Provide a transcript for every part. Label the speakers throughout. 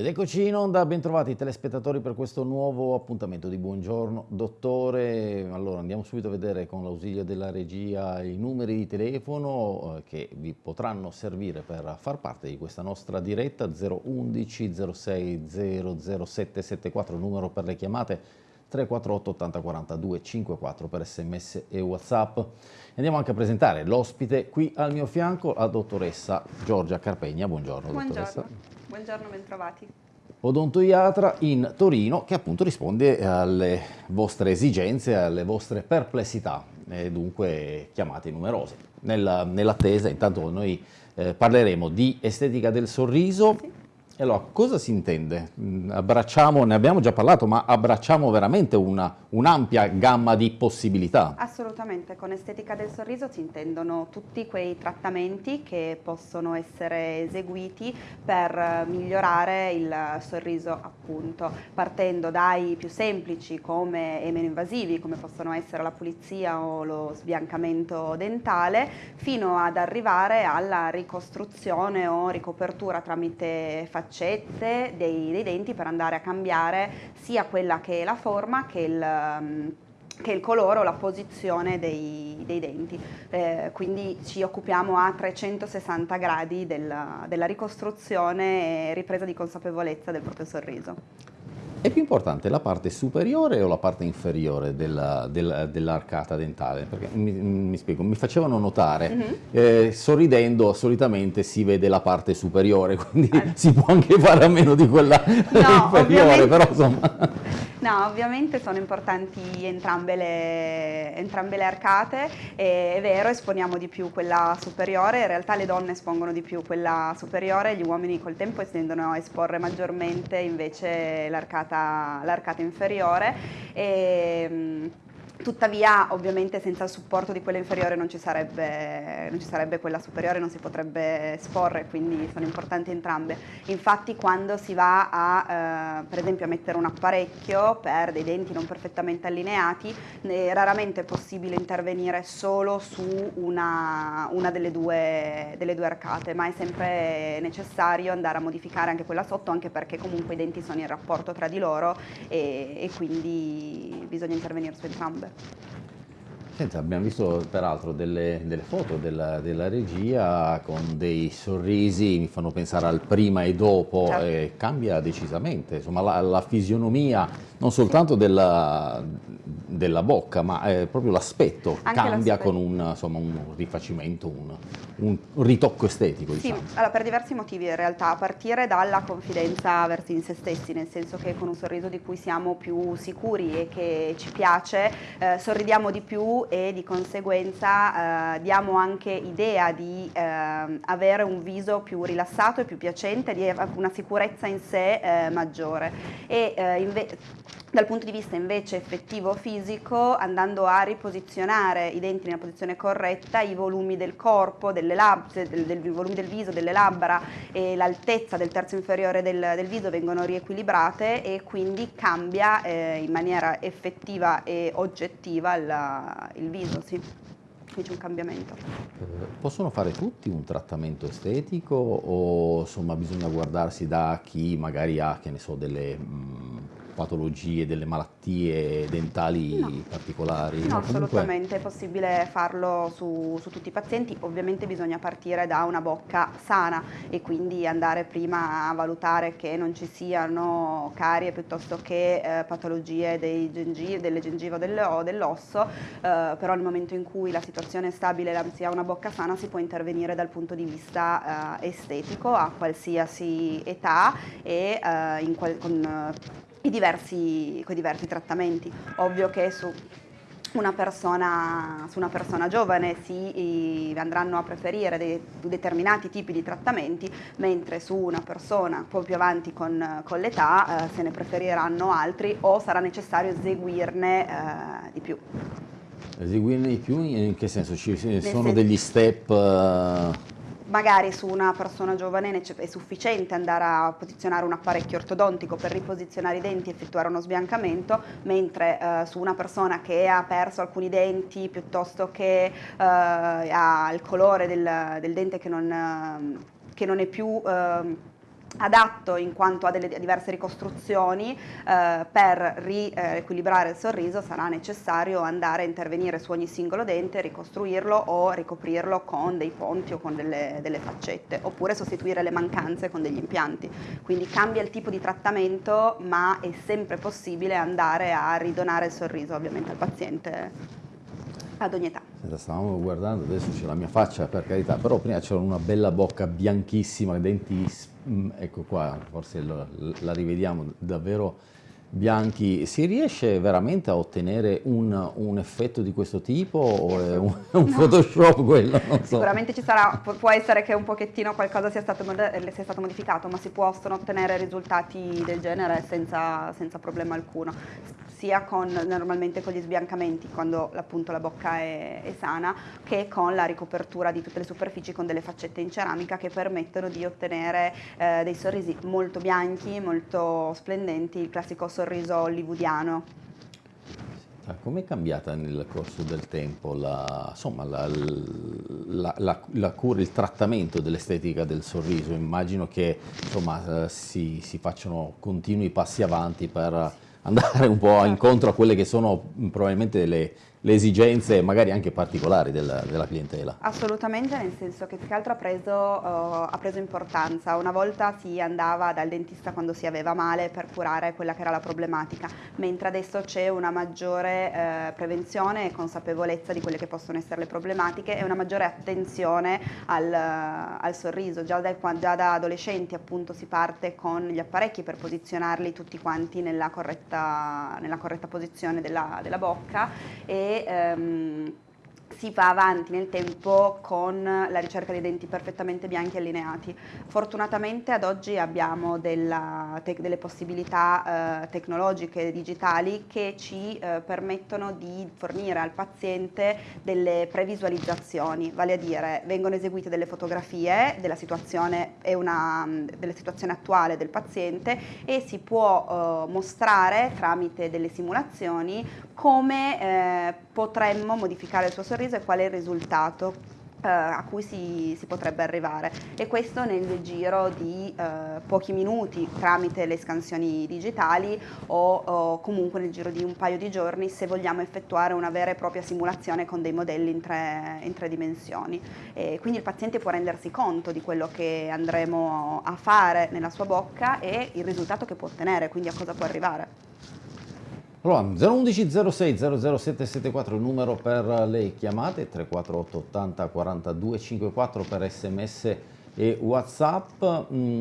Speaker 1: Ed eccoci in onda, bentrovati telespettatori per questo nuovo appuntamento di Buongiorno Dottore. Allora andiamo subito a vedere con l'ausilio della regia i numeri di telefono eh, che vi potranno servire per far parte di questa nostra diretta 011 06 00774, numero per le chiamate 348 80 42 54 per sms e whatsapp. Andiamo anche a presentare l'ospite qui al mio fianco, la dottoressa Giorgia Carpegna. Buongiorno,
Speaker 2: Buongiorno.
Speaker 1: dottoressa.
Speaker 2: Buongiorno, bentrovati.
Speaker 1: Odontoiatra in Torino che appunto risponde alle vostre esigenze, alle vostre perplessità e dunque chiamate numerose. Nell'attesa intanto noi eh, parleremo di estetica del sorriso, sì. Allora, cosa si intende? Mm, abbracciamo, ne abbiamo già parlato, ma abbracciamo veramente un'ampia un gamma di possibilità?
Speaker 2: Assolutamente, con estetica del sorriso si intendono tutti quei trattamenti che possono essere eseguiti per migliorare il sorriso appunto, partendo dai più semplici come, e meno invasivi come possono essere la pulizia o lo sbiancamento dentale, fino ad arrivare alla ricostruzione o ricopertura tramite faccette faccette dei, dei, denti per andare a cambiare sia quella che è la forma che il mm, che il colore o la posizione dei, dei denti, eh, quindi ci occupiamo a 360 gradi della, della ricostruzione e ripresa di consapevolezza del proprio sorriso.
Speaker 1: È più importante la parte superiore o la parte inferiore dell'arcata dell dentale? Perché mi, mi, spiego, mi facevano notare, mm -hmm. eh, sorridendo solitamente si vede la parte superiore, quindi eh. si può anche fare a meno di quella no, inferiore, però insomma...
Speaker 2: No, ovviamente sono importanti entrambe le, entrambe le arcate, è vero, esponiamo di più quella superiore, in realtà le donne espongono di più quella superiore, gli uomini col tempo tendono a esporre maggiormente invece l'arcata inferiore. E, Tuttavia ovviamente senza il supporto di quella inferiore non ci, sarebbe, non ci, sarebbe, quella superiore, non si potrebbe esporre, quindi sono importanti entrambe. Infatti quando si va a, eh, per esempio, a mettere un apparecchio per dei denti non perfettamente allineati, eh, raramente è possibile intervenire solo su una, una delle, due, delle, due, arcate, ma è sempre necessario andare a modificare anche quella sotto, anche perché comunque i denti sono in rapporto tra di loro e, e quindi bisogna intervenire su entrambe. that.
Speaker 1: Senta, abbiamo visto peraltro delle, delle foto della, della, regia con dei sorrisi, mi fanno pensare al prima e dopo, certo. e cambia decisamente, insomma la, la fisionomia non soltanto sì. della, della bocca, ma eh, proprio l'aspetto cambia con un, insomma, un rifacimento, un, un, ritocco estetico.
Speaker 2: Sì, diciamo. allora, per diversi motivi in realtà, a partire dalla confidenza verso in se stessi, nel senso che con un sorriso di cui siamo più sicuri e che ci piace, eh, sorridiamo di più e di conseguenza eh, diamo anche idea di eh, avere un viso più rilassato e più piacente, di una sicurezza in sé eh, maggiore. E, eh, dal punto di vista invece effettivo fisico, andando a riposizionare i denti nella posizione corretta, i volumi del corpo, delle labbra, del, del volumi del viso, delle labbra e l'altezza del terzo inferiore del, del, viso vengono riequilibrate e quindi cambia eh, in maniera effettiva e oggettiva il, il viso. Sì c'è un cambiamento.
Speaker 1: Eh, possono fare tutti un trattamento estetico o insomma bisogna guardarsi da chi magari ha, che ne so, delle mh, mm, patologie, delle malattie dentali no. particolari?
Speaker 2: No, assolutamente, è possibile farlo su, su, tutti i pazienti, ovviamente bisogna partire da una bocca sana e quindi andare prima a valutare che non ci siano carie piuttosto che eh, patologie gengiv delle gengive o dell'osso, eh, però nel momento in cui la situazione è stabile e si ha una bocca sana si può intervenire dal punto di vista eh, estetico a qualsiasi età e eh, qual con i diversi, con i diversi trattamenti. Ovvio che su una persona, su una persona giovane si andranno a preferire dei, determinati tipi di trattamenti, mentre su una persona un po' più avanti con, con l'età eh, se ne preferiranno altri o sarà necessario eseguirne eh, di più.
Speaker 1: Eseguirne di più in che senso? Ci sono degli step... Uh
Speaker 2: magari su una persona giovane è sufficiente andare a posizionare un apparecchio ortodontico per riposizionare i denti e effettuare uno sbiancamento, mentre eh, su una persona che ha perso alcuni denti piuttosto che eh, ha il colore del, del dente che non, che non è più... Eh, adatto in quanto a delle diverse ricostruzioni, eh, per riequilibrare il sorriso sarà necessario andare a intervenire su ogni singolo dente, ricostruirlo o ricoprirlo con dei ponti o con delle, delle faccette, oppure sostituire le mancanze con degli impianti. Quindi cambia il tipo di trattamento, ma è sempre possibile andare a ridonare il sorriso ovviamente al paziente ad ogni età.
Speaker 1: Stavamo guardando, adesso c'è la mia faccia per carità, però prima c'era una bella bocca bianchissima, denti, mm, ecco qua, forse la, la rivediamo davvero bianchi, si riesce veramente a ottenere un, un, effetto di questo tipo o è un, un no. Photoshop quello?
Speaker 2: So. Sicuramente ci sarà, può essere che un pochettino qualcosa sia stato, sia stato modificato, ma si possono ottenere risultati del genere senza, senza problema alcuno sia con, normalmente con gli sbiancamenti quando appunto la bocca è, è, sana che con la ricopertura di tutte le superfici con delle faccette in ceramica che permettono di ottenere eh, dei sorrisi molto bianchi, molto splendenti, il classico sorriso hollywoodiano.
Speaker 1: Come è cambiata nel corso del tempo la, insomma, la, la, la cura, il trattamento dell'estetica del sorriso? Immagino che insomma, eh, si, si facciano continui passi avanti per andare un po' incontro a quelle che sono probabilmente le le esigenze magari anche particolari della, della, clientela.
Speaker 2: Assolutamente, nel senso che più che altro ha preso, uh, ha preso, importanza. Una volta si andava dal dentista quando si aveva male per curare quella che era la problematica, mentre adesso c'è una maggiore uh, prevenzione e consapevolezza di quelle che possono essere le problematiche e una maggiore attenzione al, uh, al sorriso. Già da, già da, adolescenti appunto si parte con gli apparecchi per posizionarli tutti quanti nella corretta, nella corretta posizione della, della bocca e ehm, si va avanti nel tempo con la ricerca dei denti perfettamente bianchi e allineati. Fortunatamente ad oggi abbiamo della, delle possibilità eh, tecnologiche digitali che ci eh, permettono di fornire al paziente delle previsualizzazioni, vale a dire vengono eseguite delle fotografie della situazione, una, della situazione attuale del paziente e si può eh, mostrare tramite delle simulazioni come eh, potremmo modificare il suo sorriso e qual è il risultato eh, a cui si, si, potrebbe arrivare e questo nel giro di eh, pochi minuti tramite le scansioni digitali o, o, comunque nel giro di un paio di giorni se vogliamo effettuare una vera e propria simulazione con dei modelli in tre, in tre dimensioni. E quindi il paziente può rendersi conto di quello che andremo a fare nella sua bocca e il risultato che può ottenere, quindi a cosa può arrivare.
Speaker 1: Allora, 011 06 00774 il numero per le chiamate, 348 80 42 54 per sms e whatsapp. Mm,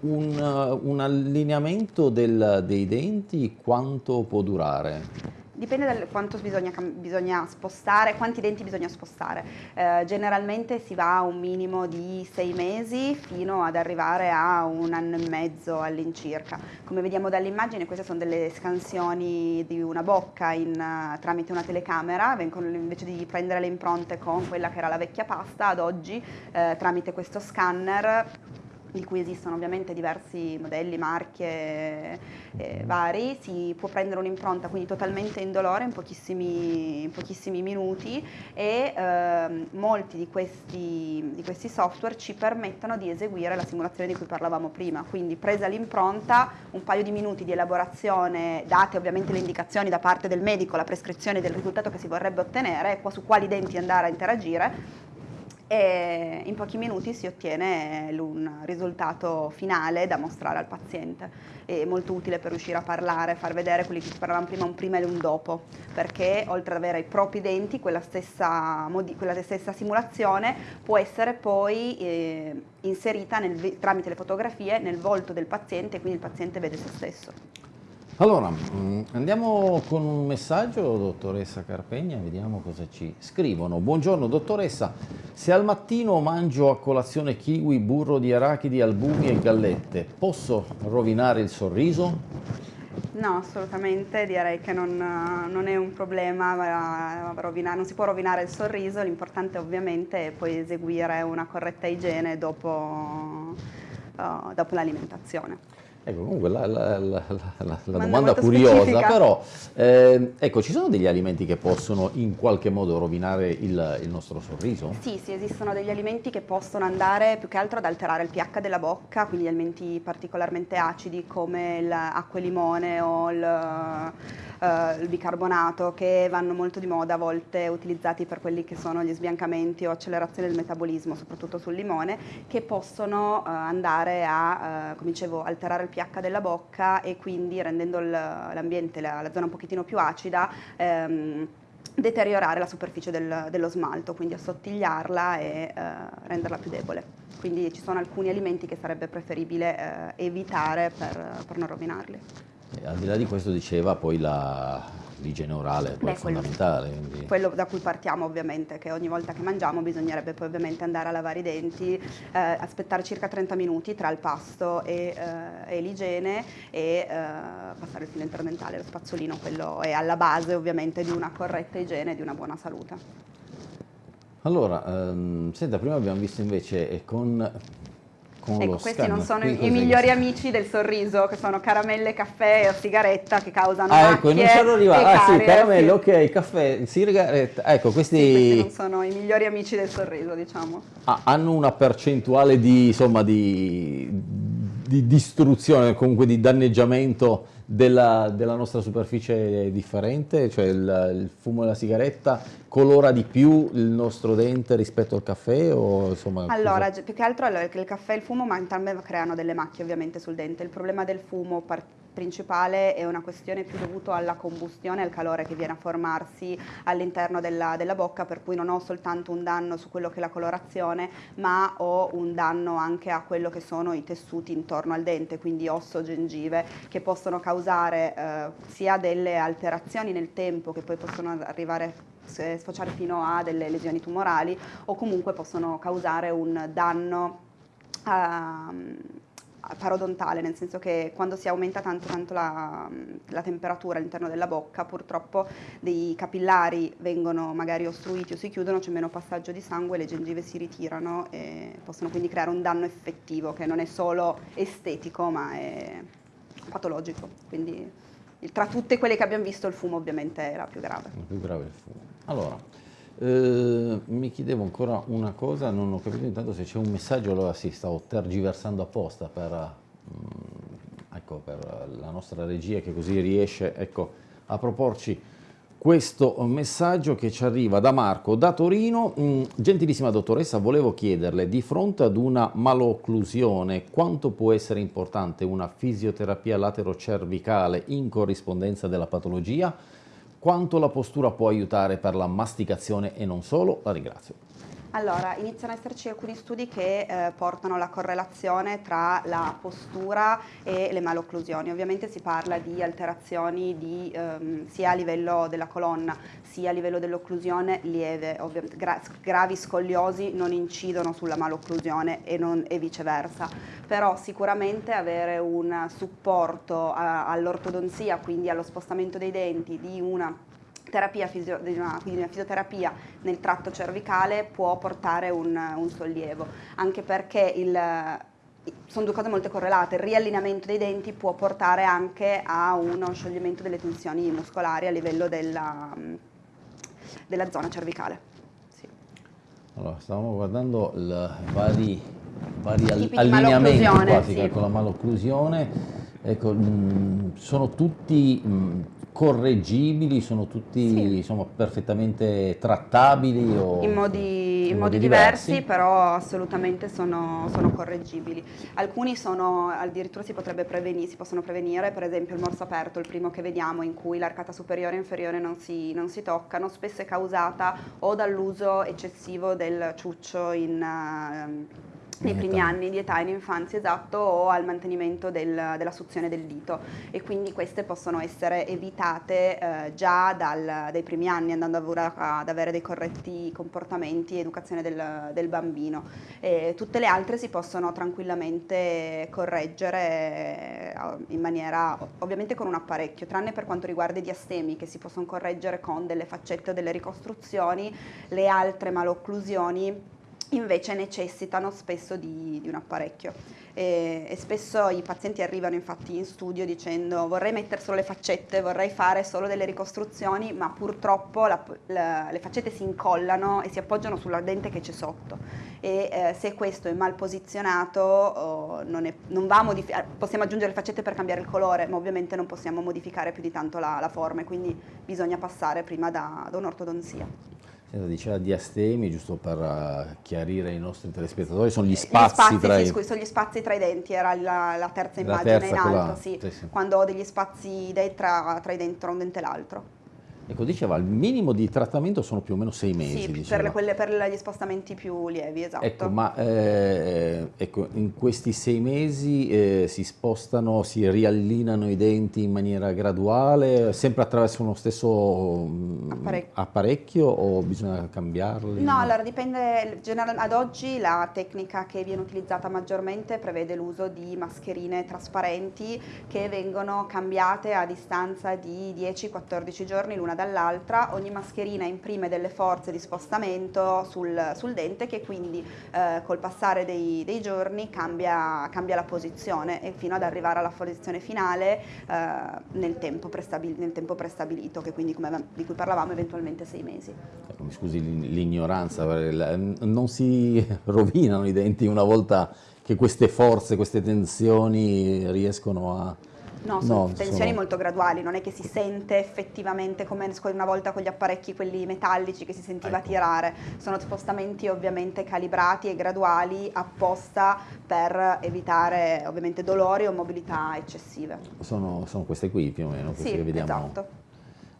Speaker 1: un, un allineamento del, dei denti quanto può durare?
Speaker 2: Dipende da quanto bisogna, bisogna, spostare, quanti denti bisogna spostare. Eh, generalmente si va a un minimo di sei mesi fino ad arrivare a un anno e mezzo all'incirca. Come vediamo dall'immagine queste sono delle scansioni di una bocca in, tramite una telecamera, vengono, invece di prendere le impronte con quella che era la vecchia pasta, ad oggi eh, tramite questo scanner di cui esistono ovviamente diversi modelli, marche eh, vari, si può prendere un'impronta quindi totalmente indolore in pochissimi, in pochissimi minuti e eh, molti di questi, di questi, software ci permettono di eseguire la simulazione di cui parlavamo prima, quindi presa l'impronta, un paio di minuti di elaborazione, date ovviamente le indicazioni da parte del medico, la prescrizione del risultato che si vorrebbe ottenere, su quali denti andare a interagire, e in pochi minuti si ottiene un risultato finale da mostrare al paziente. È molto utile per riuscire a parlare, far vedere quelli che parlavamo prima, un prima e un dopo, perché oltre ad avere i propri denti, quella stessa, quella stessa simulazione può essere poi eh, inserita nel, tramite le fotografie nel volto del paziente e quindi il paziente vede se stesso.
Speaker 1: Allora, mm, andiamo con un messaggio, dottoressa Carpegna, vediamo cosa ci scrivono. Buongiorno dottoressa, se al mattino mangio a colazione kiwi, burro di arachidi, albumi e gallette, posso rovinare il sorriso?
Speaker 2: No, assolutamente, direi che non, non è un problema, rovinare, non si può rovinare il sorriso, l'importante ovviamente è poi eseguire una corretta igiene dopo, uh, dopo l'alimentazione.
Speaker 1: Ecco, comunque la, la, la, la domanda curiosa, specifica. però, eh, ecco, ci sono degli alimenti che possono in qualche modo rovinare il, il, nostro sorriso?
Speaker 2: Sì, sì, esistono degli alimenti che possono andare più che altro ad alterare il pH della bocca, quindi alimenti particolarmente acidi come l'acqua e limone o il eh, il bicarbonato che vanno molto di moda a volte utilizzati per quelli che sono gli sbiancamenti o accelerazione del metabolismo, soprattutto sul limone, che possono eh, andare a, eh, come dicevo, alterare il pH della bocca e quindi rendendo l'ambiente, la, la, zona un pochettino più acida, ehm, deteriorare la superficie del, dello smalto, quindi assottigliarla e eh, renderla più debole. Quindi ci sono alcuni alimenti che sarebbe preferibile eh, evitare per, per non rovinarli.
Speaker 1: E al di là di questo diceva poi l'igiene orale Beh, è fondamentale.
Speaker 2: Quello, quello, da cui partiamo ovviamente, che ogni volta che mangiamo bisognerebbe poi ovviamente andare a lavare i denti, eh, aspettare circa 30 minuti tra il pasto e, eh, e l'igiene e eh, passare il filo interdentale, lo spazzolino, quello è alla base ovviamente di una corretta igiene e di una buona salute.
Speaker 1: Allora, ehm, senta, prima abbiamo visto invece con
Speaker 2: con ecco, questi non sono Qui i migliori amici del sorriso, che sono caramelle, caffè o sigaretta che causano
Speaker 1: Ah, ecco, non c'ero arrivato. Ah, sì, caramelle, sì. ok, caffè, sigaretta. Ecco, questi... Sì,
Speaker 2: questi non sono i migliori amici del sorriso, diciamo.
Speaker 1: Ah, hanno una percentuale di, insomma, di, di distruzione, comunque di danneggiamento della, della, nostra superficie differente, cioè il, il, fumo della sigaretta colora di più il nostro dente rispetto al caffè? O, insomma,
Speaker 2: allora, cosa? più che altro allora, il caffè e il fumo ma entrambe creano delle macchie ovviamente sul dente. Il problema del fumo principale è una questione più dovuta alla combustione, al calore che viene a formarsi all'interno della, della, bocca, per cui non ho soltanto un danno su quello che è la colorazione, ma ho un danno anche a quello che sono i tessuti intorno al dente, quindi osso, gengive, che possono causare eh, sia delle alterazioni nel tempo che poi possono arrivare sfociare fino a delle lesioni tumorali o comunque possono causare un danno uh, parodontale, nel senso che quando si aumenta tanto, tanto la, la, temperatura all'interno della bocca, purtroppo dei capillari vengono magari ostruiti o si chiudono, c'è meno passaggio di sangue, le gengive si ritirano e possono quindi creare un danno effettivo che non è solo estetico ma è patologico. Quindi tra tutte quelle che abbiamo visto il fumo ovviamente è la più grave.
Speaker 1: La più grave è il fumo. Allora, eh, mi chiedevo ancora una cosa, non ho capito intanto se c'è un messaggio, allora sì, stavo tergiversando apposta per, mm, ecco, per la nostra regia che così riesce ecco, a proporci questo messaggio che ci arriva da Marco da Torino. Mm, gentilissima dottoressa, volevo chiederle, di fronte ad una malocclusione, quanto può essere importante una fisioterapia laterocervicale in corrispondenza della patologia? Quanto la postura può aiutare per la masticazione e non solo? La ringrazio.
Speaker 2: Allora, iniziano ad esserci alcuni studi che eh, portano la correlazione tra la postura e le malocclusioni. Ovviamente si parla di alterazioni di, ehm, sia a livello della colonna sia a livello dell'occlusione lieve. Gra gravi scogliosi non incidono sulla malocclusione e, non, e viceversa, però sicuramente avere un supporto all'ortodonzia, quindi allo spostamento dei denti di una terapia fisio, una, quindi una fisioterapia nel tratto cervicale può portare un, un sollievo, anche perché il, sono due cose molto correlate, il riallineamento dei denti può portare anche a uno scioglimento delle tensioni muscolari a livello della, della zona cervicale. Sì.
Speaker 1: Allora, stavamo guardando i vari, vari allineamenti quasi sì. con la malocclusione, ecco, mh, mm, sono tutti mh, mm, correggibili, sono tutti sì. insomma, perfettamente trattabili? O,
Speaker 2: in modi, in modi diversi, diversi, però assolutamente sono, sono, correggibili. Alcuni sono, addirittura si, potrebbe prevenire, si possono prevenire, per esempio il morso aperto, il primo che vediamo in cui l'arcata superiore e inferiore non si, non si toccano, spesso è causata o dall'uso eccessivo del ciuccio in... Uh, nei primi anni di età in infanzia, esatto, o al mantenimento del, della suzione del dito e quindi queste possono essere evitate eh, già dal, dai primi anni andando a, ad avere dei corretti comportamenti educazione del, del bambino. E tutte le altre si possono tranquillamente correggere eh, in maniera, ovviamente con un apparecchio, tranne per quanto riguarda i diastemi che si possono correggere con delle faccette o delle ricostruzioni, le altre malocclusioni invece necessitano spesso di, di un apparecchio e, e, spesso i pazienti arrivano infatti in studio dicendo vorrei mettere solo le faccette, vorrei fare solo delle ricostruzioni, ma purtroppo la, la, le faccette si incollano e si appoggiano sulla dente che c'è sotto e eh, se questo è mal posizionato oh, non, è, non modificato, possiamo aggiungere le faccette per cambiare il colore, ma ovviamente non possiamo modificare più di tanto la, la forma e quindi bisogna passare prima da, da un'ortodonzia.
Speaker 1: Diceva diastemi, giusto per uh, chiarire ai nostri telespettatori, sono gli spazi, gli spazi tra
Speaker 2: sì, i... Scusi, sono gli spazi tra i denti, era la, la terza immagine terza, in alto, quella... sì, sì, sì. quando ho degli spazi tra, tra i denti, tra un dente e l'altro.
Speaker 1: Ecco, diceva, il minimo di trattamento sono più o meno sei mesi.
Speaker 2: Sì, per, quelle, per, gli spostamenti più lievi, esatto.
Speaker 1: Ecco, ma eh, ecco, in questi sei mesi eh, si spostano, si riallinano i denti in maniera graduale, sempre attraverso uno stesso mm, apparecchio, apparecchio o bisogna cambiarli?
Speaker 2: No, allora dipende, ad oggi la tecnica che viene utilizzata maggiormente prevede l'uso di mascherine trasparenti che vengono cambiate a distanza di 10-14 giorni l'una dall'altra, ogni mascherina imprime delle forze di spostamento sul, sul dente che quindi eh, col passare dei, dei giorni cambia, cambia, la posizione e fino ad arrivare alla posizione finale eh, nel, tempo nel, tempo prestabilito, che quindi come, di cui parlavamo eventualmente sei mesi.
Speaker 1: Mi scusi l'ignoranza, non si rovinano i denti una volta che queste forze, queste tensioni riescono a
Speaker 2: No, sono no, tensioni sono... molto graduali, non è che si sente effettivamente come una volta con gli apparecchi quelli metallici che si sentiva ecco. tirare, sono spostamenti ovviamente calibrati e graduali apposta per evitare ovviamente dolori o mobilità eccessive.
Speaker 1: Sono, sono queste qui più o meno, queste
Speaker 2: sì,
Speaker 1: che vediamo.
Speaker 2: esatto.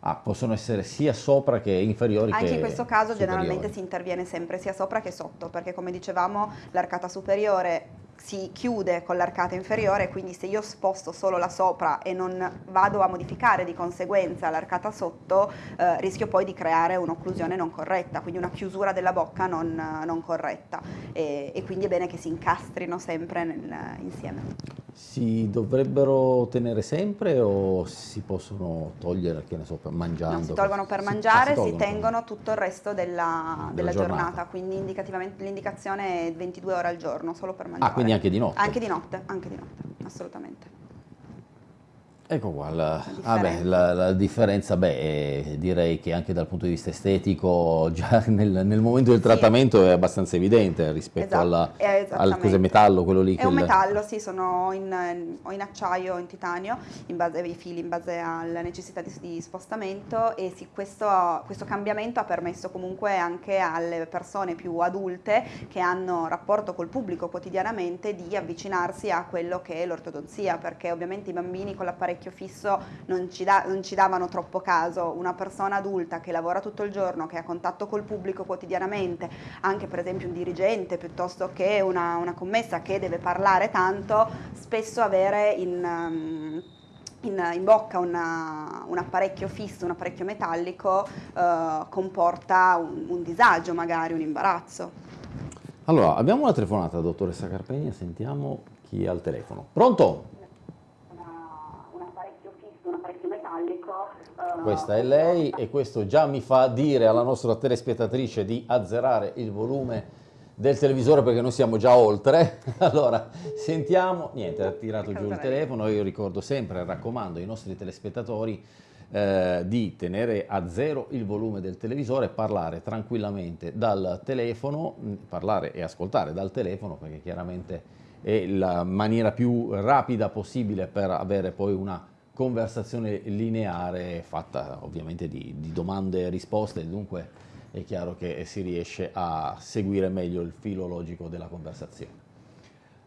Speaker 1: Ah, possono essere sia sopra che inferiori
Speaker 2: Anche
Speaker 1: che
Speaker 2: in questo caso
Speaker 1: superiori.
Speaker 2: generalmente si interviene sempre sia sopra che sotto, perché come dicevamo l'arcata superiore si chiude con l'arcata inferiore, quindi se io sposto solo la sopra e non vado a modificare di conseguenza l'arcata sotto, eh, rischio poi di creare un'occlusione non corretta, quindi una chiusura della bocca non, non corretta e, e, quindi è bene che si incastrino sempre nel, insieme.
Speaker 1: Si dovrebbero tenere sempre o si possono togliere, che ne so, mangiando? No,
Speaker 2: si tolgono per mangiare, si, ah, si, tengono tutto il resto della, della, della giornata. giornata. quindi indicativamente l'indicazione è 22 ore al giorno, solo per mangiare.
Speaker 1: Ah, quindi anche di notte?
Speaker 2: Anche di notte, anche di notte, assolutamente.
Speaker 1: Ecco qua, la, la, differenza. la, la differenza, beh, direi che anche dal punto di vista estetico già nel, nel momento del trattamento sì. è abbastanza evidente rispetto esatto, alla, al cos'è metallo, quello lì.
Speaker 2: È un metallo, sì, sono in, o in acciaio o in titanio, in base ai fili, in base alla necessità di, di spostamento e sì, questo, questo, cambiamento ha permesso comunque anche alle persone più adulte che hanno rapporto col pubblico quotidianamente di avvicinarsi a quello che è l'ortodonzia, perché ovviamente i bambini con l'apparecchio vecchio fisso non ci, da, non ci, davano troppo caso, una persona adulta che lavora tutto il giorno, che ha contatto col pubblico quotidianamente, anche per esempio un dirigente piuttosto che una, una commessa che deve parlare tanto, spesso avere in... Um, in, in, bocca una, un apparecchio fisso, un apparecchio metallico, eh, comporta un, un, disagio magari, un imbarazzo.
Speaker 1: Allora, abbiamo una telefonata, dottoressa Carpegna, sentiamo chi è al telefono. Pronto? Questa è lei e questo già mi fa dire alla nostra telespettatrice di azzerare il volume del televisore perché noi siamo già oltre. Allora, sentiamo, niente, ha tirato giù il telefono, io ricordo sempre, raccomando ai nostri telespettatori eh, di tenere a zero il volume del televisore, parlare tranquillamente dal telefono, parlare e ascoltare dal telefono perché chiaramente è la maniera più rapida possibile per avere poi una conversazione lineare fatta ovviamente di, di domande e risposte, dunque è chiaro che si riesce a seguire meglio il filo logico della conversazione.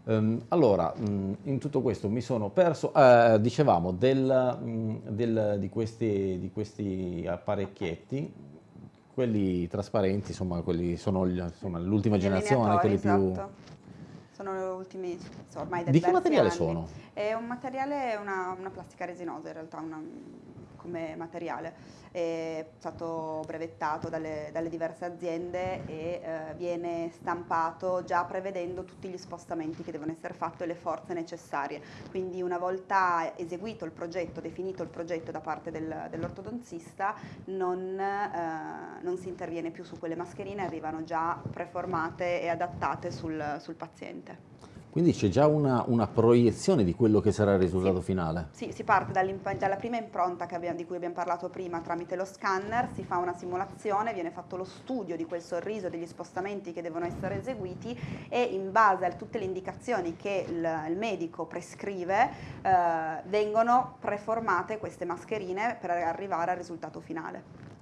Speaker 1: Um, allora, um, in tutto questo mi sono perso, uh, dicevamo, del, um, del, di, questi, di, questi, apparecchietti, quelli trasparenti, insomma, quelli sono l'ultima generazione, quelli
Speaker 2: esatto.
Speaker 1: più
Speaker 2: sono le ultime, ormai
Speaker 1: Di che materiale
Speaker 2: anni.
Speaker 1: sono?
Speaker 2: È un materiale, una, una plastica resinosa in realtà, una, come materiale è stato brevettato dalle, dalle diverse aziende e eh, viene stampato già prevedendo tutti gli spostamenti che devono essere fatti e le forze necessarie. Quindi una volta eseguito il progetto, definito il progetto da parte del, dell'ortodontista, non, eh, non, si interviene più su quelle mascherine, arrivano già preformate e adattate sul, sul paziente.
Speaker 1: Quindi c'è già una, una, proiezione di quello che sarà il risultato
Speaker 2: sì.
Speaker 1: finale?
Speaker 2: Sì, si parte dalla prima impronta abbiamo, di cui abbiamo parlato prima tramite lo scanner, si fa una simulazione, viene fatto lo studio di quel sorriso, degli spostamenti che devono essere eseguiti e in base a tutte le indicazioni che il, il medico prescrive eh, vengono preformate queste mascherine per arrivare al risultato finale.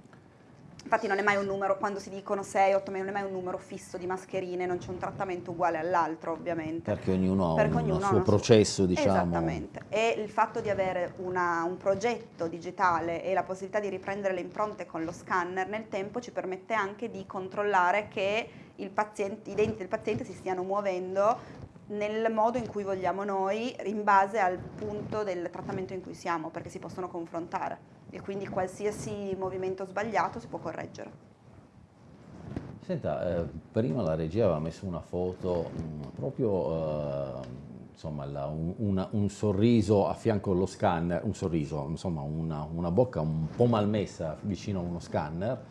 Speaker 2: Infatti non è mai un numero, quando si dicono 6, 8 non è mai un numero fisso di mascherine, non c'è un trattamento uguale all'altro ovviamente.
Speaker 1: Perché ognuno ha Perché un, ognuno suo processo, suo... diciamo.
Speaker 2: Esattamente. E il fatto di avere una, un progetto digitale e la possibilità di riprendere le impronte con lo scanner nel tempo ci permette anche di controllare che paziente, i denti del paziente si stiano muovendo nel modo in cui vogliamo noi in base al punto del trattamento in cui siamo, perché si possono confrontare e quindi qualsiasi movimento sbagliato si può correggere.
Speaker 1: Senta, eh, prima la regia aveva messo una foto mh, mm, proprio, eh, insomma, la, un, una, un, sorriso a fianco allo scanner, un sorriso, insomma, una, una bocca un po' malmessa vicino a uno scanner,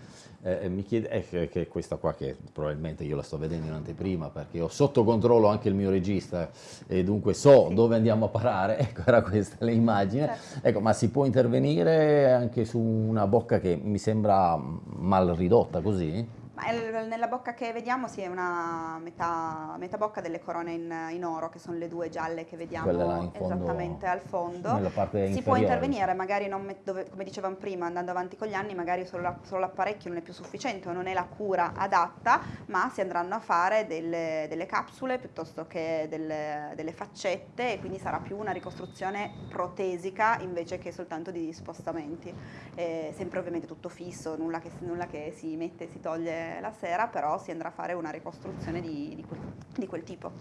Speaker 1: eh, mi chiede, è che, che questa qua che probabilmente io la sto vedendo in anteprima perché ho sotto controllo anche il mio regista e dunque so sì. dove andiamo a parare, ecco era questa l'immagine, certo. ecco ma si può intervenire anche su una bocca che mi sembra mal ridotta così?
Speaker 2: Ma nella bocca che vediamo sì, è una metà, metà bocca delle corone in, in, oro, che sono le due gialle che vediamo fondo, esattamente al fondo. si può intervenire, magari dove, come dicevamo prima, andando avanti con gli anni, magari solo, la, solo l'apparecchio non è più sufficiente o non è la cura adatta, ma si andranno a fare delle, delle capsule piuttosto che delle, delle faccette e quindi sarà più una ricostruzione protesica invece che soltanto di spostamenti. Eh, sempre ovviamente tutto fisso, nulla che, nulla che si mette e si toglie la sera, però si andrà a fare una ricostruzione di, di, quel, di quel tipo.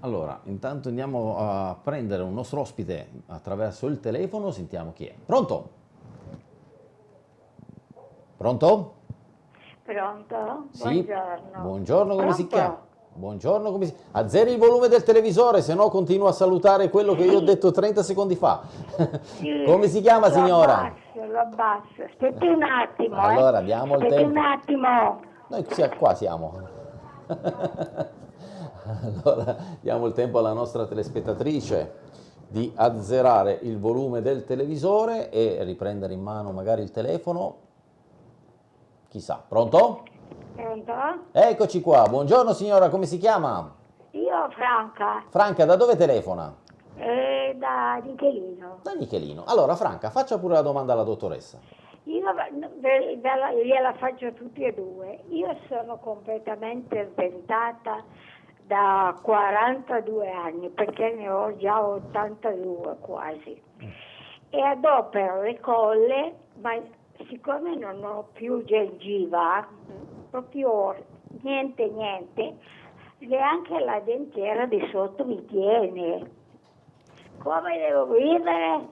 Speaker 1: Allora, intanto andiamo a prendere un nostro ospite attraverso il telefono, sentiamo chi è. Pronto? Pronto?
Speaker 3: Pronto?
Speaker 1: Sì. Buongiorno. Buongiorno, come Pronto? si chiama? Buongiorno, come si... azzeri il volume del televisore, se no continuo a salutare quello che io ho detto 30 secondi fa. Sì, come si chiama signora?
Speaker 3: Abbasso, lo abbasso, aspetti un attimo. Eh.
Speaker 1: Allora, diamo il
Speaker 3: aspetti
Speaker 1: tempo.
Speaker 3: un attimo.
Speaker 1: Noi qua siamo. allora, diamo il tempo alla nostra telespettatrice di azzerare il volume del televisore e riprendere in mano magari il telefono. Chissà, pronto?
Speaker 3: Pronto?
Speaker 1: Eccoci qua, buongiorno signora, come si chiama?
Speaker 3: Io Franca.
Speaker 1: Franca, da dove telefona?
Speaker 3: Eh, da Nichelino.
Speaker 1: Da Nichelino. Allora Franca, faccia pure la domanda alla dottoressa.
Speaker 3: Io gliela faccio tutti e due. Io sono completamente sventata da 42 anni, perché ne ho già 82 quasi. E adopero le colle, ma siccome non ho più gengiva, proprio niente, niente, neanche la dentiera di sotto mi tiene. Come devo vivere?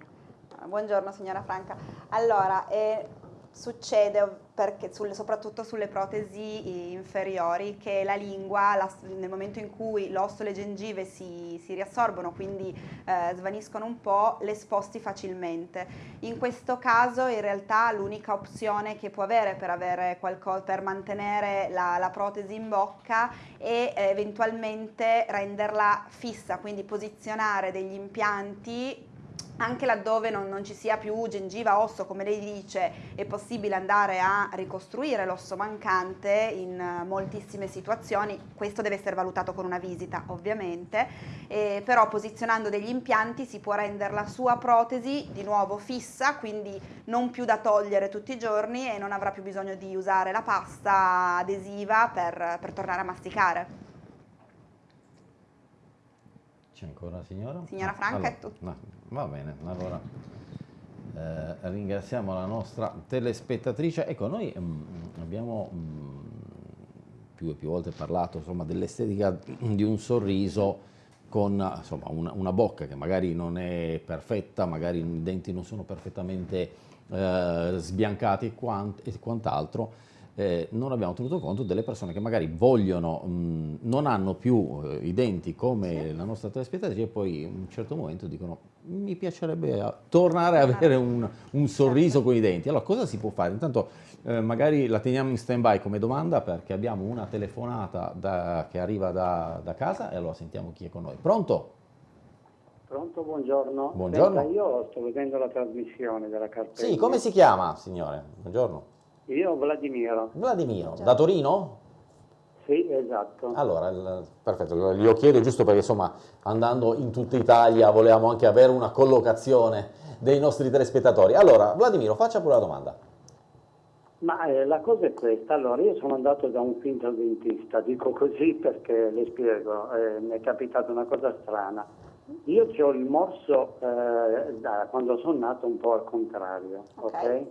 Speaker 2: Buongiorno signora Franca. Allora, eh, succede perché sulle, soprattutto sulle protesi inferiori che la lingua la, nel momento in cui l'osso e le gengive si, si riassorbono quindi eh, svaniscono un po' le sposti facilmente. In questo caso in realtà l'unica opzione che può avere per, avere qualcosa, per mantenere la, la protesi in bocca è eventualmente renderla fissa quindi posizionare degli impianti anche laddove non, non, ci sia più gengiva osso, come lei dice, è possibile andare a ricostruire l'osso mancante in moltissime situazioni, questo deve essere valutato con una visita ovviamente, eh, però posizionando degli impianti si può rendere la sua protesi di nuovo fissa, quindi non più da togliere tutti i giorni e non avrà più bisogno di usare la pasta adesiva per, per tornare a masticare.
Speaker 1: C'è ancora signora?
Speaker 2: Signora Franca allora, è tutto.
Speaker 1: No, va bene, allora eh, ringraziamo la nostra telespettatrice. Ecco, noi mh, mm, abbiamo mh, mm, più e più volte parlato dell'estetica di un sorriso con insomma, una, una, bocca che magari non è perfetta, magari i denti non sono perfettamente eh, sbiancati e, quant e quant'altro, eh, non abbiamo tenuto conto delle persone che magari vogliono, mh, non hanno più eh, i denti come la nostra telespettatrice e poi in un certo momento dicono mi piacerebbe a, tornare a avere un, un sorriso certo. con i denti. Allora cosa si può fare? Intanto eh, magari la teniamo in stand by come domanda perché abbiamo una telefonata da, che arriva da, da, casa e allora sentiamo chi è con noi. Pronto?
Speaker 4: Pronto, buongiorno.
Speaker 1: Buongiorno.
Speaker 4: Senta, io sto vedendo la trasmissione della cartella.
Speaker 1: Sì, come si chiama signore? Buongiorno.
Speaker 4: Io Vladimiro.
Speaker 1: Vladimiro, da Torino?
Speaker 4: Sì, esatto.
Speaker 1: Allora, il, perfetto, glielo chiedo giusto perché insomma andando in tutta Italia volevamo anche avere una collocazione dei nostri telespettatori. Allora, Vladimiro, faccia pure la domanda.
Speaker 4: Ma eh, la cosa è questa, allora io sono andato da un finto dentista, dico così perché le spiego, eh, mi è capitata una cosa strana. Io ho il morso eh, da quando sono nato un po' al contrario, ok? okay?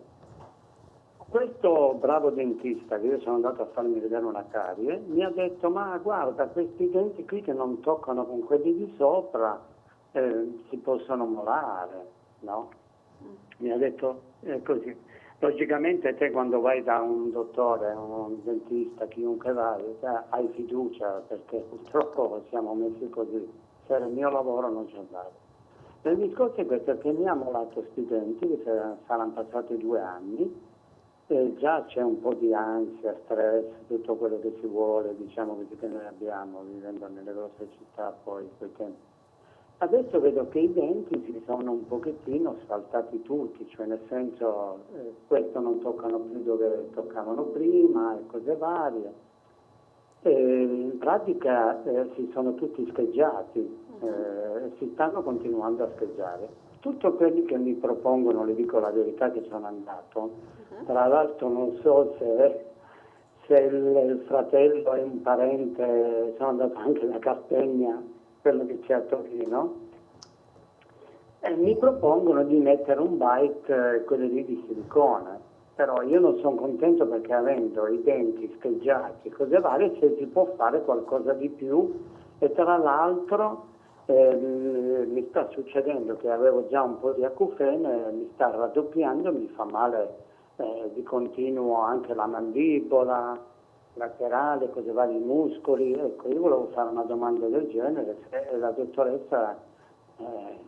Speaker 4: Questo bravo dentista, che io sono andato a farmi vedere una carie, mi ha detto ma guarda questi denti qui che non toccano con quelli di sopra eh, si possono molare, no? Mi ha detto eh, così. Logicamente te quando vai da un dottore, un dentista, chiunque vai, hai fiducia perché purtroppo siamo messi così. Se era il mio lavoro non ci andavo. Il discorso è questo, che mi ha molato questi denti, che saranno passati due anni, e già c'è un po' di ansia, stress, tutto quello che si vuole, diciamo che noi abbiamo vivendo nelle grosse città poi quei tempi. Adesso vedo che i denti si sono un pochettino saltati tutti, cioè nel senso eh, questo non toccano più dove toccavano prima e cose varie. E in pratica eh, si sono tutti scheggiati, eh, si stanno continuando a scheggiare. Tutti quelli che mi propongono, le dico la verità che sono andato, tra l'altro non so se, se il, fratello è un parente, sono andato anche da Castegna, quello che c'è a Torino, e mi propongono di mettere un bite, eh, quello lì di silicone. Però io non sono contento perché avendo i denti scheggiati e cose varie se si può fare qualcosa di più. E tra l'altro eh, mi sta succedendo che avevo già un po' di acufene, mi sta raddoppiando, mi fa male eh, di continuo anche la mandibola laterale, cose varie, i muscoli. Ecco, io volevo fare una domanda del genere, se la dottoressa eh,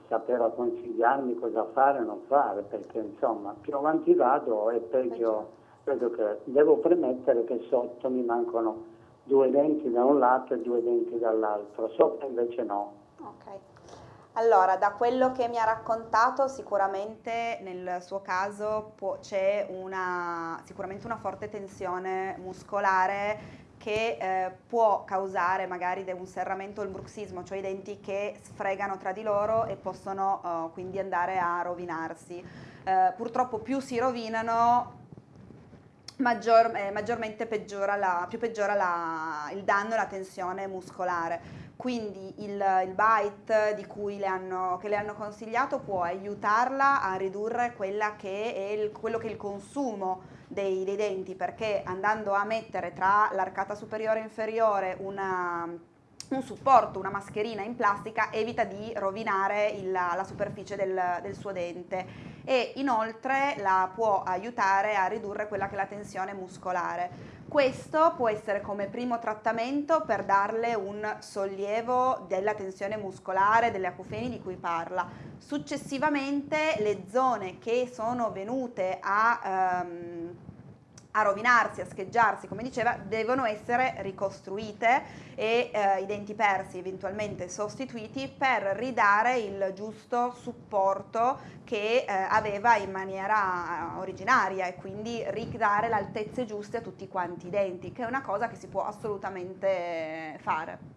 Speaker 4: sapeva consigliarmi cosa fare o non fare, perché insomma più avanti vado e peggio vedo che devo premettere che sotto mi mancano due denti da un lato e due denti dall'altro, sopra invece no.
Speaker 2: Okay. Allora, da quello che mi ha raccontato, sicuramente nel suo caso c'è una, sicuramente una forte tensione muscolare che eh, può causare magari un serramento il bruxismo, cioè i denti che sfregano tra di loro e possono uh, quindi andare a rovinarsi. Uh, purtroppo più si rovinano, maggior, eh, maggiormente peggiora, la, più peggiora la, il danno e la tensione muscolare quindi il, il cui le hanno, che le hanno consigliato può aiutarla a ridurre che il, quello che è il consumo dei, dei, denti perché andando a mettere tra l'arcata superiore e inferiore una, un supporto, una mascherina in plastica evita di rovinare il, la superficie del, del, suo dente e inoltre la può aiutare a ridurre quella che è la tensione muscolare. Questo può essere come primo trattamento per darle un sollievo della tensione muscolare, delle acufeni di cui parla. Successivamente le zone che sono venute a... Um, a rovinarsi, a scheggiarsi, come diceva, devono essere ricostruite e eh, i denti persi eventualmente sostituiti per ridare il giusto supporto che eh, aveva in maniera eh, originaria e quindi ridare le altezze giuste a tutti quanti i denti, che è una cosa che si può assolutamente fare.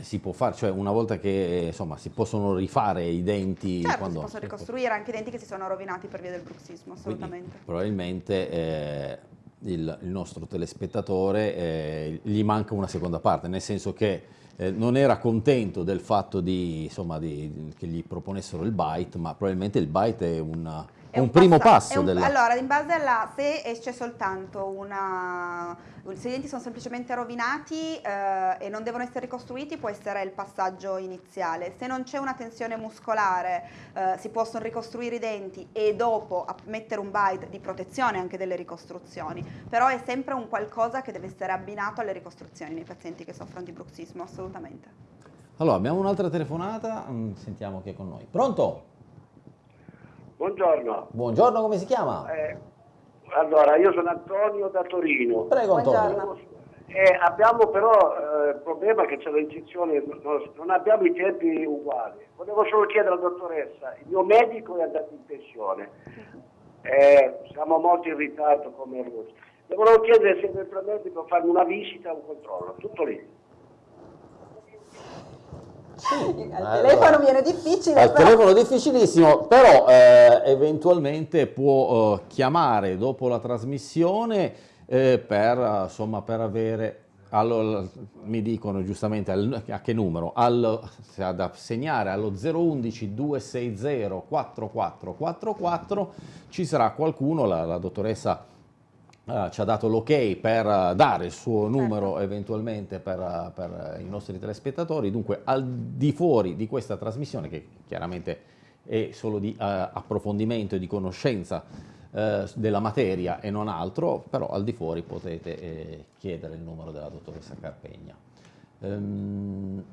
Speaker 1: Si può fare, cioè una volta che insomma si possono rifare i denti.
Speaker 2: Certo, quando... si possono ricostruire anche i denti che si sono rovinati per via del bruxismo, assolutamente.
Speaker 1: Quindi, probabilmente eh, il, il, nostro telespettatore eh, gli manca una seconda parte, nel senso che eh, non era contento del fatto di, insomma, di, che gli proponessero il byte, ma probabilmente il byte è una un, un primo passo.
Speaker 2: Un,
Speaker 1: della...
Speaker 2: Allora, in base alla, se esce soltanto una, se i denti sono semplicemente rovinati eh, e non devono essere ricostruiti può essere il passaggio iniziale. Se non c'è una tensione muscolare eh, si possono ricostruire i denti e dopo mettere un bite di protezione anche delle ricostruzioni, però è sempre un qualcosa che deve essere abbinato alle ricostruzioni nei pazienti che soffrono di bruxismo, assolutamente.
Speaker 1: Allora, abbiamo un'altra telefonata, mm, sentiamo chi è con noi. Pronto?
Speaker 5: Buongiorno.
Speaker 1: Buongiorno, come si chiama?
Speaker 5: Eh, allora, io sono Antonio da Torino.
Speaker 1: Prego Antonio.
Speaker 5: Eh, abbiamo però eh, il problema che c'è l'incizione, non abbiamo i tempi uguali. Volevo solo chiedere alla dottoressa, il mio medico è andato in pensione, eh, siamo molto in ritardo come Russia. Le volevo chiedere se eventualmente può farmi una visita o un controllo, tutto lì.
Speaker 2: Sì, al allora, telefono viene difficile.
Speaker 1: Al però... telefono difficilissimo, però eh, eventualmente può eh, chiamare dopo la trasmissione eh, per, insomma, per avere allora, mi dicono giustamente al, a che numero, al, da segnare allo 011 260 4444 ci sarà qualcuno, la, la dottoressa Uh, ci ha dato l'ok per uh, dare il suo numero certo. eventualmente per, uh, per, i nostri telespettatori, dunque al di fuori di questa trasmissione che chiaramente è solo di approfondimento e di conoscenza della materia e non altro, però al di fuori potete eh, chiedere il numero della dottoressa Carpegna. Um,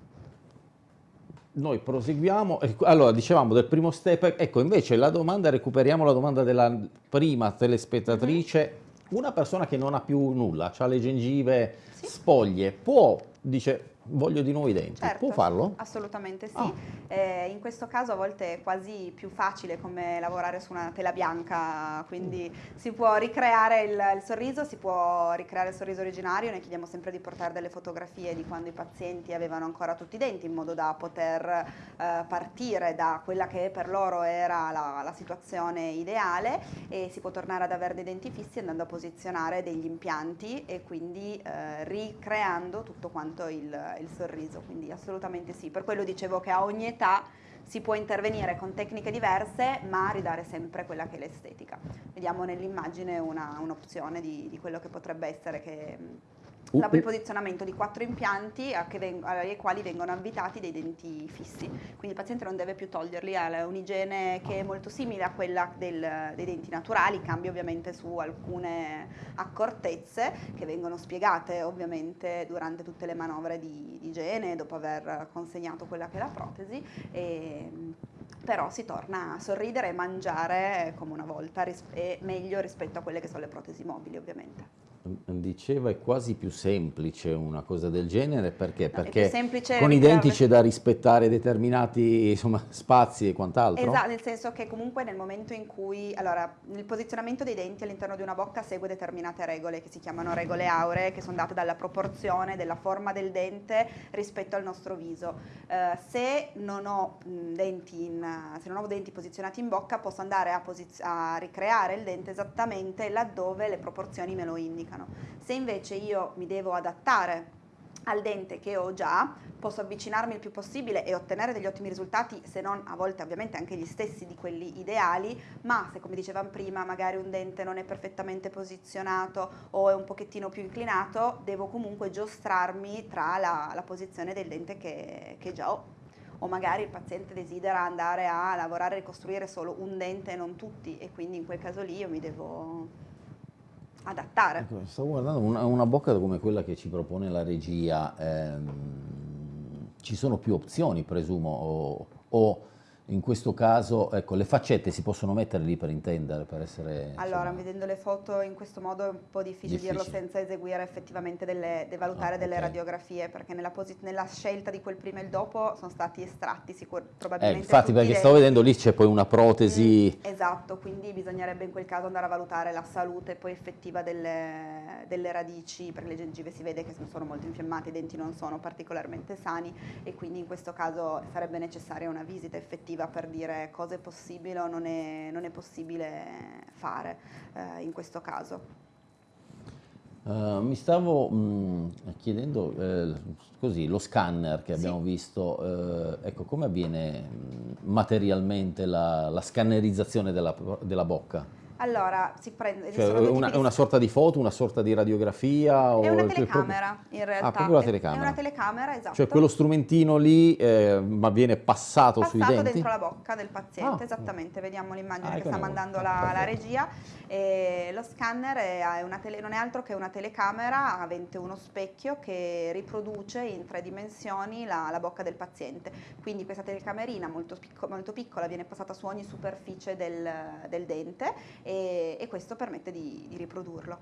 Speaker 1: noi proseguiamo, allora dicevamo del primo step, ecco invece la domanda, recuperiamo la domanda della prima telespettatrice, -hmm una persona che non ha più nulla, ha le gengive sì. spoglie, può, dice, voglio di nuovo i denti.
Speaker 2: Certo,
Speaker 1: Può farlo?
Speaker 2: Assolutamente sì. Ah. Eh, in questo caso a volte è quasi più facile come lavorare su una tela bianca, quindi mm. si può ricreare il, il, sorriso, si può ricreare il sorriso originario, noi chiediamo sempre di portare delle fotografie di quando i pazienti avevano ancora tutti i denti in modo da poter eh, partire da quella che per loro era la, la situazione ideale e si può tornare ad avere dei denti fissi andando a posizionare degli impianti e quindi eh, ricreando tutto quanto il, il sorriso, quindi assolutamente sì. Per quello dicevo che a ogni età si può intervenire con tecniche diverse ma ridare sempre quella che è l'estetica. Vediamo nell'immagine un'opzione un di, di, quello che potrebbe essere che Uh, il posizionamento di quattro impianti ai quali vengono avvitati dei denti fissi. Quindi il paziente non deve più toglierli, ha un'igiene che è molto simile a quella del, dei denti naturali, cambia ovviamente su alcune accortezze che vengono spiegate ovviamente durante tutte le manovre di, di igiene dopo aver consegnato quella che è la protesi. E, però si torna a sorridere e mangiare come una volta e meglio rispetto a quelle che sono le protesi mobili ovviamente
Speaker 1: diceva è quasi più semplice una cosa del genere perché, perché con i denti c'è da rispettare determinati insomma, spazi e quant'altro?
Speaker 2: Esatto nel senso che comunque nel momento in cui allora il posizionamento dei denti all'interno di una bocca segue determinate regole che si chiamano regole auree che sono date dalla proporzione della forma del dente rispetto al nostro viso. Eh, se non ho denti in, se non ho denti posizionati in bocca posso andare a, a ricreare il dente esattamente laddove le proporzioni me lo indicano mancano. Se invece io mi devo adattare al dente che ho già, posso avvicinarmi il più possibile e ottenere degli ottimi risultati, se non a volte ovviamente anche gli stessi di quelli ideali, ma se come dicevamo prima magari un dente non è perfettamente posizionato o è un pochettino più inclinato, devo comunque giostrarmi tra la, la posizione del dente che, che già ho o magari il paziente desidera andare a lavorare e ricostruire solo un dente e non tutti e quindi in quel caso lì io mi devo adattare.
Speaker 1: Ecco, stavo guardando una, una, bocca come quella che ci propone la regia, ehm, ci sono più opzioni presumo o, o in questo caso, ecco, le faccette si possono mettere lì per intendere, per essere...
Speaker 2: Allora, insomma... vedendo le foto in questo modo è un po' difficile, difficile. dirlo senza eseguire effettivamente delle, de valutare ah, delle okay. radiografie, perché nella, nella, scelta di quel prima e il dopo sono stati estratti sicur- probabilmente...
Speaker 1: Eh, infatti, perché stavo vedendo lì c'è poi una protesi...
Speaker 2: Mm, esatto, quindi bisognerebbe in quel caso andare a valutare la salute poi effettiva delle, delle radici, perché le gengive si vede che sono molto infiammate, i denti non sono particolarmente sani e quindi in questo caso sarebbe necessaria una visita effettiva direttiva per dire cosa è possibile o non è, non è possibile fare eh, in questo caso.
Speaker 1: Uh, mi stavo mh, chiedendo eh, così, lo scanner che abbiamo sì. visto, eh, ecco, come avviene materialmente la, la scannerizzazione della, della bocca?
Speaker 2: Allora, si prende...
Speaker 1: Cioè, una, una, sorta di foto, una sorta di radiografia?
Speaker 2: È una telecamera, in realtà.
Speaker 1: Ah, proprio la telecamera.
Speaker 2: È una telecamera, esatto.
Speaker 1: Cioè quello strumentino lì, eh, ma viene passato,
Speaker 2: passato
Speaker 1: sui denti?
Speaker 2: Passato dentro la bocca del paziente, ah. esattamente. Vediamo l'immagine ah, che sta mandando la, la, regia. E lo scanner è tele, non è altro che una telecamera avente uno specchio che riproduce in tre dimensioni la, la bocca del paziente. Quindi questa telecamerina molto, picco, molto, piccola viene passata su ogni superficie del, del dente e, e questo permette di, di riprodurlo.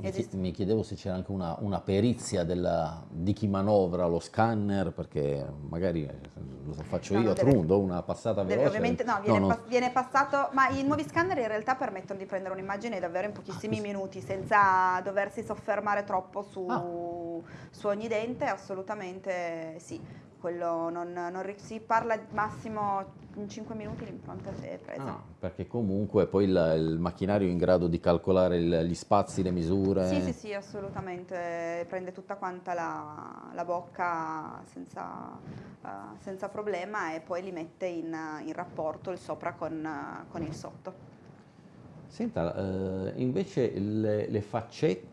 Speaker 1: Esiste. Mi chiedevo se c'era anche una, una perizia della, di chi manovra lo scanner, perché magari eh, lo faccio no, io a Trundo, una passata veloce.
Speaker 2: ovviamente no, viene, no, no. viene, passato, ma i nuovi scanner in realtà permettono di prendere un'immagine davvero in pochissimi ah, minuti, senza doversi soffermare troppo su, ah. su ogni dente, assolutamente sì quello non, non, si parla massimo in 5 minuti l'impronta è presa.
Speaker 1: Ah, perché comunque poi il, il, macchinario è in grado di calcolare il, gli spazi, le misure?
Speaker 2: Sì, sì, sì, assolutamente, prende tutta quanta la, la bocca senza, uh, senza, problema e poi li mette in, in rapporto il sopra con, con il sotto.
Speaker 1: Senta, eh, invece le, le, faccette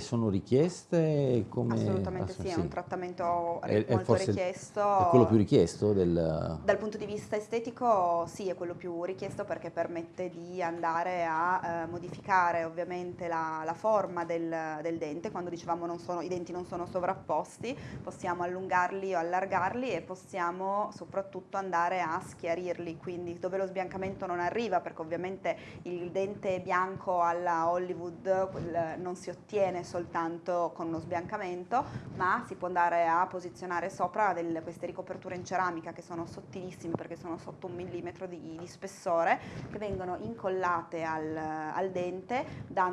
Speaker 1: sono richieste? Come...
Speaker 2: Assolutamente ah, sì, è un trattamento è, molto
Speaker 1: è
Speaker 2: richiesto.
Speaker 1: È quello più richiesto? Del...
Speaker 2: Dal punto di vista estetico sì, è quello più richiesto perché permette di andare a eh, modificare ovviamente la, la forma del, del, dente. Quando dicevamo sono, i denti non sono sovrapposti, possiamo allungarli o allargarli e possiamo soprattutto andare a schiarirli, quindi dove lo sbiancamento non arriva perché ovviamente il dente bianco alla Hollywood non si ottiene soltanto con uno sbiancamento, ma si può andare a posizionare sopra delle, queste ricoperture in ceramica che sono sottilissime perché sono sotto un millimetro di, di spessore, che vengono incollate al, al dente da,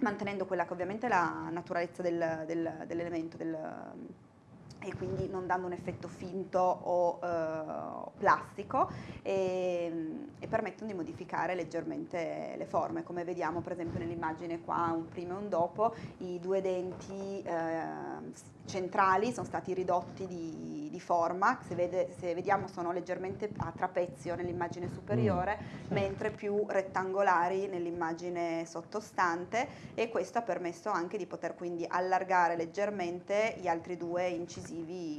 Speaker 2: mantenendo quella che ovviamente è la naturalezza del, del, dell'elemento, del, e quindi non dando un effetto finto o eh, plastico e, e, permettono di modificare leggermente le forme. Come vediamo per esempio nell'immagine qua un prima e un dopo i due denti eh, centrali sono stati ridotti di, di forma, se, vede, se, vediamo sono leggermente a trapezio nell'immagine superiore, mm. mentre più rettangolari nell'immagine sottostante e questo ha permesso anche di poter quindi allargare leggermente gli altri due incisivi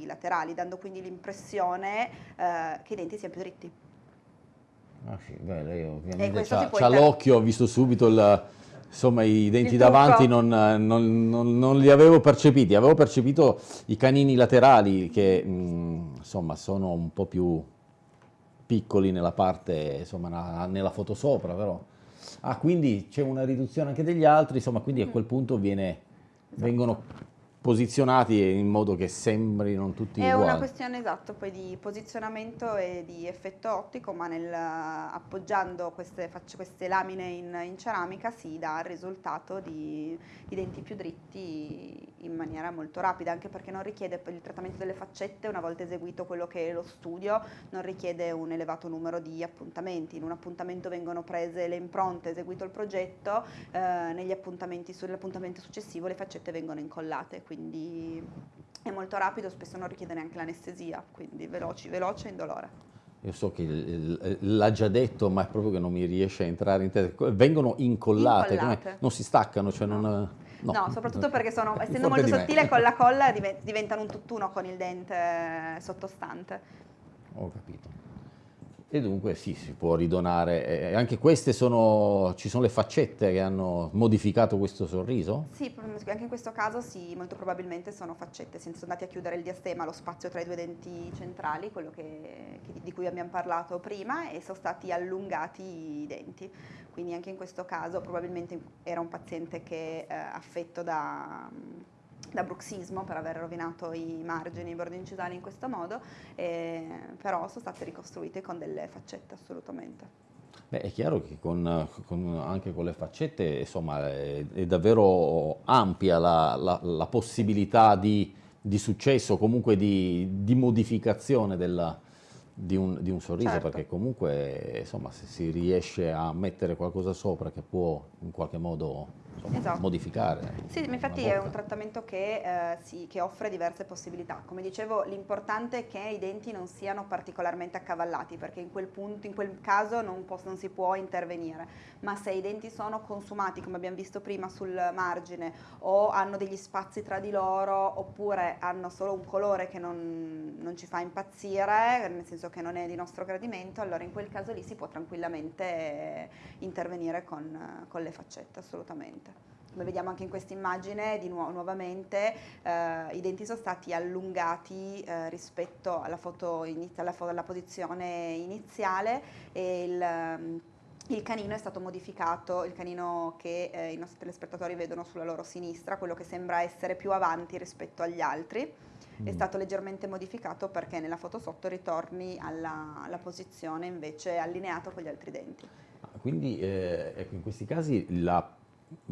Speaker 2: laterali, dando quindi l'impressione eh, che i denti siano più dritti.
Speaker 1: Ah sì, beh, lei ovviamente ha l'occhio, ha visto subito il insomma i denti davanti non, non, non, non, li avevo percepiti, avevo percepito i canini laterali che mh, mm, insomma sono un po' più piccoli nella parte, insomma nella foto sopra però. Ah, quindi c'è una riduzione anche degli altri, insomma quindi a quel punto viene, vengono posizionati in modo che sembrino tutti
Speaker 2: è
Speaker 1: uguali.
Speaker 2: È una questione esatto poi di posizionamento e di effetto ottico, ma nel, appoggiando queste, queste lamine in, in, ceramica si dà il risultato di, di, denti più dritti in maniera molto rapida, anche perché non richiede il trattamento delle faccette, una volta eseguito quello che è lo studio, non richiede un elevato numero di appuntamenti. In un appuntamento vengono prese le impronte, eseguito il progetto, eh, negli appuntamenti, sull'appuntamento successivo le faccette vengono incollate quindi è molto rapido, spesso non richiede neanche l'anestesia, quindi veloci, veloce e indolore.
Speaker 1: Io so che l'ha già detto, ma è proprio che non mi riesce a entrare in testa. Vengono incollate, incollate. non si staccano, cioè no. non...
Speaker 2: No. no. soprattutto perché sono, essendo molto sottile con la colla diventano un tutt'uno con il dente sottostante.
Speaker 1: Ho capito. E dunque sì, si può ridonare. Eh, anche queste sono, ci sono le faccette che hanno modificato questo sorriso?
Speaker 2: Sì, anche in questo caso sì, molto probabilmente sono faccette. Sono andati a chiudere il diastema, lo spazio tra i due denti centrali, quello che, che, di cui abbiamo parlato prima, e sono stati allungati i denti. Quindi anche in questo caso probabilmente era un paziente che eh, affetto da da bruxismo per aver rovinato i margini, i bordi incisali in questo modo, però sono state ricostruite con delle faccette assolutamente.
Speaker 1: Beh, è chiaro che con, con, anche con le faccette insomma, è, è davvero ampia la, la, la possibilità di, di, successo, comunque di, di modificazione della, di, un, di, un, sorriso, certo. perché comunque insomma, se si riesce a mettere qualcosa sopra che può in qualche modo insomma,
Speaker 2: Esatto.
Speaker 1: modificare.
Speaker 2: Sì, infatti è un trattamento che, eh, sì, che offre diverse possibilità. Come dicevo, l'importante è che i denti non siano particolarmente accavallati, perché in quel, punto, in quel caso non, pos- non si può intervenire. Ma se i denti sono consumati, come abbiamo visto prima sul margine, o hanno degli spazi tra di loro, oppure hanno solo un colore che non, non ci fa impazzire, nel senso che non è di nostro gradimento, allora in quel caso lì si può tranquillamente intervenire con, con le faccette, assolutamente. Come vediamo anche in questa immagine, di nuovo, nuovamente eh, i denti sono stati allungati eh, rispetto alla, foto inizia- alla, alla posizione iniziale e il, ehm, il canino è stato modificato, il canino che eh, i nostri telespettatori vedono sulla loro sinistra, quello che sembra essere più avanti rispetto agli altri, è
Speaker 1: Mm.
Speaker 2: stato leggermente modificato perché nella foto sotto ritorni alla, alla posizione invece allineato con gli altri denti.
Speaker 1: Ah, Quindi eh, ecco, in questi casi la,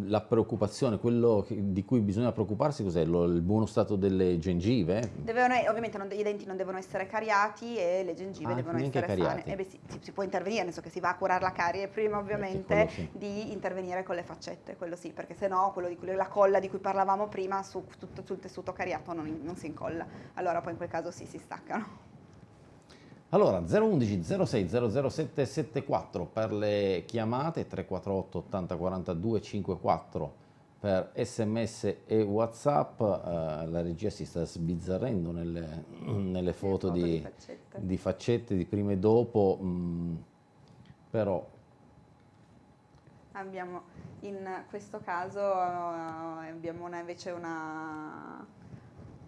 Speaker 1: la preoccupazione, quello di cui bisogna preoccuparsi cos'è? Il buono stato delle gengive?
Speaker 2: Devono- ovviamente non- i denti non devono essere cariati e le gengive
Speaker 1: Ah,
Speaker 2: devono essere
Speaker 1: cariati.
Speaker 2: sane. Eh beh si, si può intervenire, nel senso che si va a curare la carie prima ovviamente
Speaker 1: quello sì.
Speaker 2: di intervenire con le faccette, quello sì, perché se no quello di cui- la colla di cui parlavamo prima su, tutto, sul tessuto cariato non, non si incolla, allora poi in quel caso sì, si staccano.
Speaker 1: Allora 011 06 00774 per le chiamate, 348 80 42 54 per sms e whatsapp, Eh, la regia si sta sbizzarrendo nelle, nelle foto,
Speaker 2: foto
Speaker 1: di,
Speaker 2: di faccette.
Speaker 1: di faccette di prima e dopo, mm, però
Speaker 2: Abbiamo in questo caso eh, abbiamo una- invece una,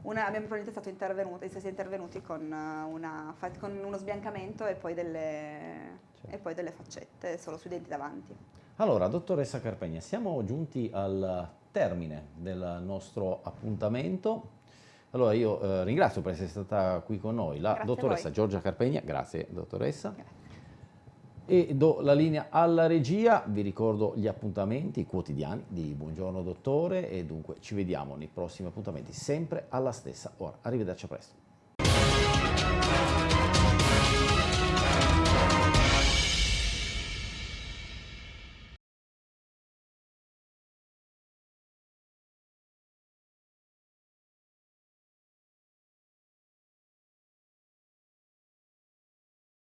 Speaker 2: una- abbiamo probabilmente stato intervenuti, si è intervenuti con, eh, una con uno sbiancamento e poi, delle, e poi delle faccette solo sui denti davanti.
Speaker 1: Allora, dottoressa Carpegna, siamo giunti al termine del nostro appuntamento. Allora, io eh, ringrazio per essere stata qui con noi la
Speaker 2: Grazie
Speaker 1: dottoressa. Giorgia Carpegna, grazie dottoressa.
Speaker 2: Grazie.
Speaker 1: E do la linea alla regia, vi ricordo gli appuntamenti quotidiani di Buongiorno Dottore e dunque ci vediamo nei prossimi appuntamenti sempre alla stessa ora. Arrivederci a presto.